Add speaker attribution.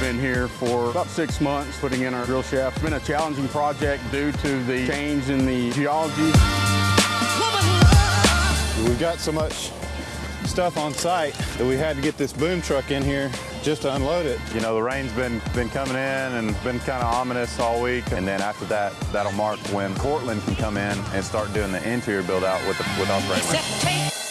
Speaker 1: been here for about six months putting in our drill shaft. It's been a challenging project due to the change in the geology.
Speaker 2: We've got so much stuff on site that we had to get this boom truck in here just to unload it.
Speaker 3: You know, the rain's been been coming in and been kind of ominous all week. And then after that, that'll mark when Cortland can come in and start doing the interior build out with the, with our.